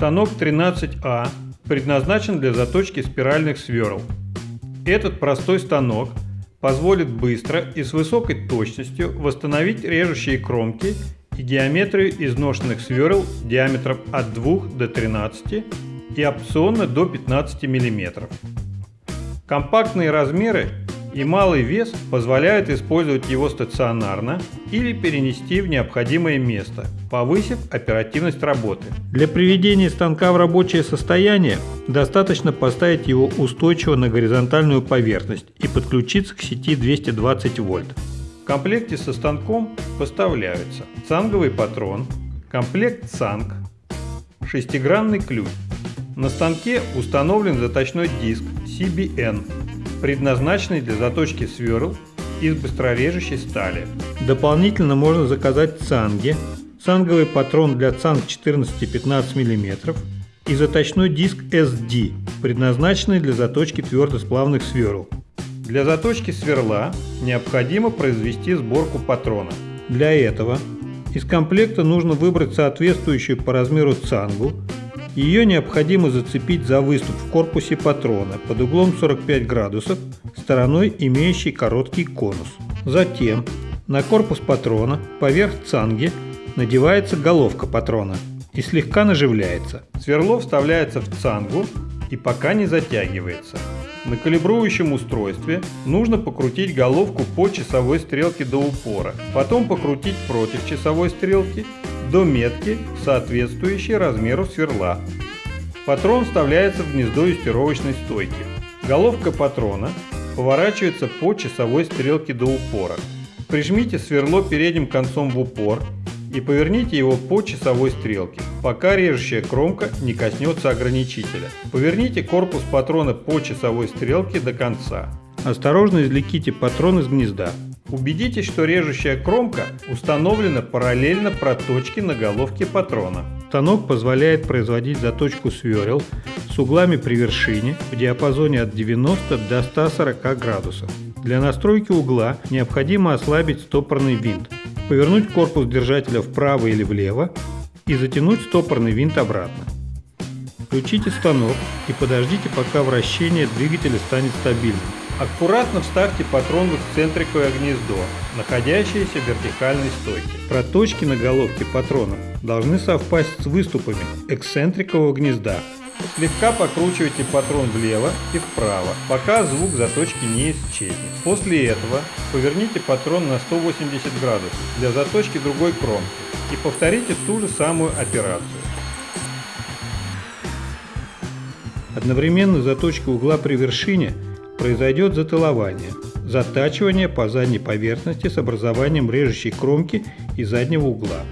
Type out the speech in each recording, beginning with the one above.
Станок 13А предназначен для заточки спиральных сверл. Этот простой станок позволит быстро и с высокой точностью восстановить режущие кромки и геометрию изношенных сверл диаметром от 2 до 13 и опционно до 15 мм. Компактные размеры и малый вес позвляют использовать его стационарно или перенести в необходимое место, повысив оперативность работы. Для приведения станка в рабочее состояние достаточно поставить его устойчиво на горизонтальную поверхность и подключиться к сети 220 вольт. В комплекте со станком поставляются цанговый патрон, комплект цанг, шестигранный ключ. На станке установлен заточной диск CBN предназначенный для заточки сверл из быстрорежущей стали. Дополнительно можно заказать цанги, цанговый патрон для цанг 14-15 мм и заточной диск SD, предназначенный для заточки твердосплавных сверл. Для заточки сверла необходимо произвести сборку патрона. Для этого из комплекта нужно выбрать соответствующую по размеру цангу ее необходимо зацепить за выступ в корпусе патрона под углом 45 градусов, стороной имеющей короткий конус. Затем на корпус патрона поверх цанги надевается головка патрона и слегка наживляется. Сверло вставляется в цангу и пока не затягивается. На калибрующем устройстве нужно покрутить головку по часовой стрелке до упора, потом покрутить против часовой стрелки до метки, соответствующей размеру сверла. Патрон вставляется в гнездо юстировочной стойки. Головка патрона поворачивается по часовой стрелке до упора. Прижмите сверло передним концом в упор и поверните его по часовой стрелке, пока режущая кромка не коснется ограничителя. Поверните корпус патрона по часовой стрелке до конца. Осторожно извлеките патрон из гнезда. Убедитесь, что режущая кромка установлена параллельно проточке на головке патрона. Станок позволяет производить заточку сверел с углами при вершине в диапазоне от 90 до 140 градусов. Для настройки угла необходимо ослабить стопорный винт, повернуть корпус держателя вправо или влево и затянуть стопорный винт обратно. Включите станок и подождите, пока вращение двигателя станет стабильным. Аккуратно вставьте патрон в эксцентриковое гнездо, находящееся в вертикальной стойке. Проточки на головке патрона должны совпасть с выступами эксцентрикового гнезда. Слегка покручивайте патрон влево и вправо, пока звук заточки не исчезнет. После этого поверните патрон на 180 градусов для заточки другой кромки и повторите ту же самую операцию. Одновременно заточка угла при вершине – произойдет затылование, затачивание по задней поверхности с образованием режущей кромки и заднего угла.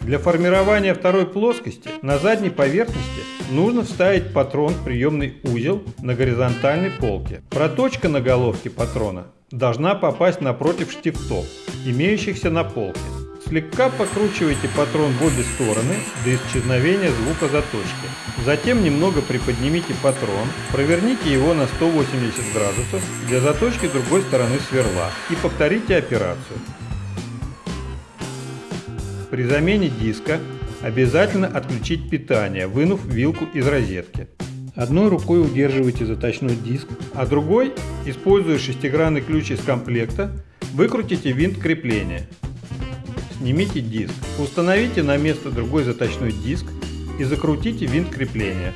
Для формирования второй плоскости на задней поверхности нужно вставить патрон в приемный узел на горизонтальной полке. Проточка на головке патрона должна попасть напротив штифтов, имеющихся на полке. Слегка покручивайте патрон в обе стороны до исчезновения звука заточки. Затем немного приподнимите патрон, проверните его на 180 градусов для заточки другой стороны сверла и повторите операцию. При замене диска обязательно отключить питание, вынув вилку из розетки. Одной рукой удерживайте заточной диск, а другой, используя шестигранный ключ из комплекта, выкрутите винт крепления. Снимите диск, установите на место другой заточной диск и закрутите винт крепления.